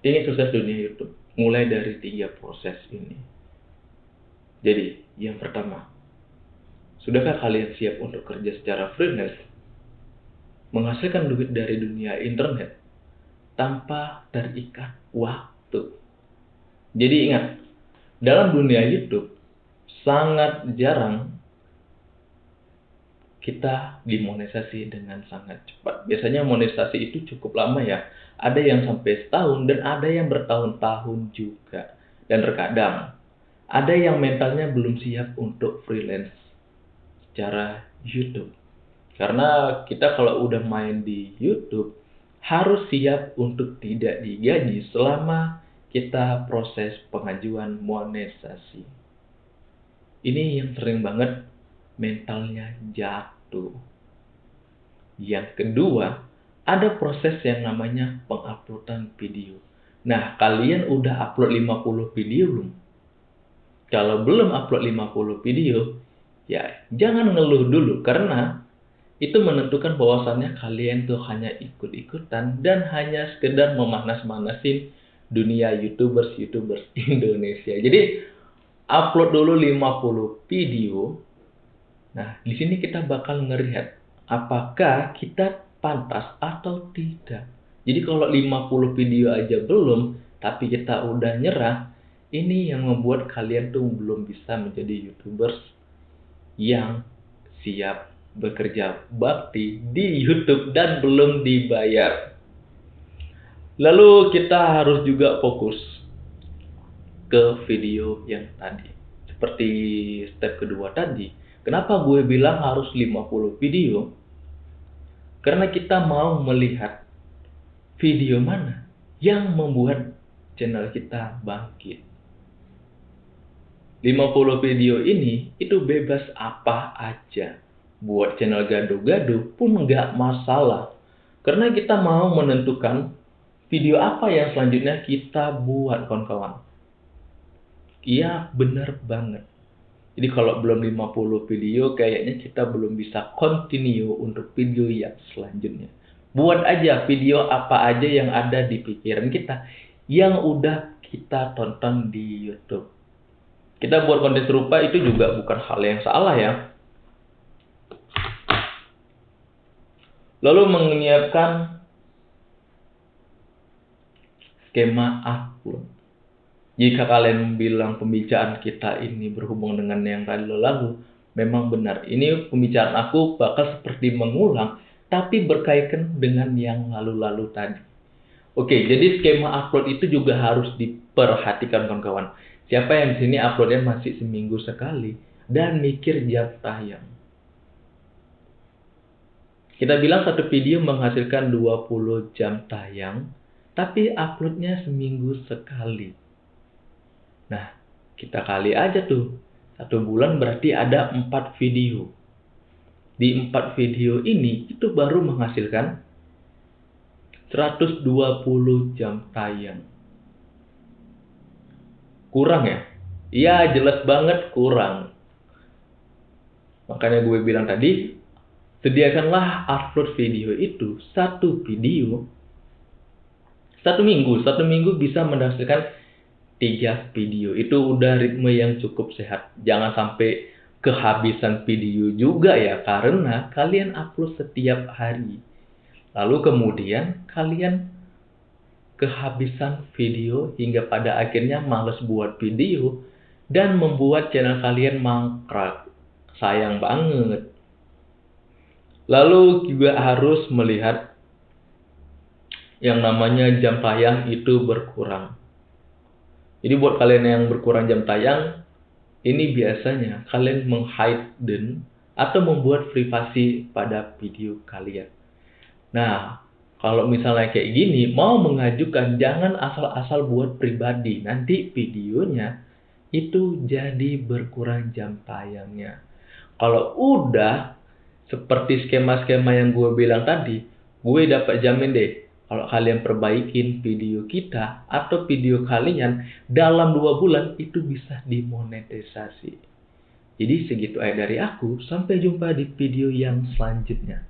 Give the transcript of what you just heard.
ingin sukses dunia YouTube, mulai dari tiga proses ini. Jadi, yang pertama, sudahkah kalian siap untuk kerja secara freelance? Menghasilkan duit dari dunia internet tanpa terikat waktu. Jadi ingat, dalam dunia YouTube, sangat jarang kita dimonetisasi dengan sangat cepat. Biasanya monetisasi itu cukup lama ya. Ada yang sampai setahun dan ada yang bertahun-tahun juga. Dan terkadang ada yang mentalnya belum siap untuk freelance secara YouTube. Karena kita kalau udah main di YouTube harus siap untuk tidak digaji selama kita proses pengajuan monetisasi. Ini yang sering banget mentalnya jatuh. Yang kedua, ada proses yang namanya penguploadan video. Nah, kalian udah upload 50 video belum? Kalau belum upload 50 video, ya jangan ngeluh dulu karena itu menentukan bahwasannya kalian tuh hanya ikut-ikutan dan hanya sekedar memanas-manasin dunia YouTubers-YouTubers Indonesia. Jadi upload dulu 50 video Nah, di sini kita bakal ngelihat apakah kita pantas atau tidak. Jadi kalau 50 video aja belum, tapi kita udah nyerah, ini yang membuat kalian tuh belum bisa menjadi YouTubers yang siap bekerja bakti di YouTube dan belum dibayar. Lalu kita harus juga fokus ke video yang tadi. Seperti step kedua tadi, Kenapa gue bilang harus 50 video? Karena kita mau melihat video mana yang membuat channel kita bangkit. 50 video ini itu bebas apa aja. Buat channel gaduh-gaduh pun nggak masalah. Karena kita mau menentukan video apa yang selanjutnya kita buat kawan-kawan. Iya bener banget. Jadi kalau belum 50 video kayaknya kita belum bisa continue untuk video yang selanjutnya. Buat aja video apa aja yang ada di pikiran kita yang udah kita tonton di YouTube. Kita buat konten serupa itu juga bukan hal yang salah ya. Lalu menyiapkan skema upload. Jika kalian bilang pembicaraan kita ini berhubung dengan yang tadi lalu, memang benar. Ini pembicaraan aku bakal seperti mengulang, tapi berkaitan dengan yang lalu-lalu tadi. Oke, jadi skema upload itu juga harus diperhatikan kawan-kawan. Siapa yang di sini uploadnya masih seminggu sekali dan mikir jam tayang. Kita bilang satu video menghasilkan 20 jam tayang, tapi uploadnya seminggu sekali. Nah, kita kali aja tuh. Satu bulan berarti ada empat video. Di empat video ini itu baru menghasilkan 120 jam tayang. Kurang ya? Iya jelas banget kurang. Makanya gue bilang tadi, sediakanlah upload video itu satu video satu minggu. Satu minggu bisa menghasilkan tiga video. Itu udah ritme yang cukup sehat. Jangan sampai kehabisan video juga ya karena kalian upload setiap hari. Lalu kemudian kalian kehabisan video hingga pada akhirnya males buat video dan membuat channel kalian mangkrak. Sayang banget. Lalu juga harus melihat yang namanya jam tayang itu berkurang jadi buat kalian yang berkurang jam tayang, ini biasanya kalian menghide atau membuat privasi pada video kalian. Nah, kalau misalnya kayak gini, mau mengajukan jangan asal-asal buat pribadi. Nanti videonya itu jadi berkurang jam tayangnya. Kalau udah seperti skema-skema yang gue bilang tadi, gue dapat jamin deh kalau kalian perbaikin video kita atau video kalian dalam dua bulan itu bisa dimonetisasi. Jadi segitu aja dari aku. Sampai jumpa di video yang selanjutnya.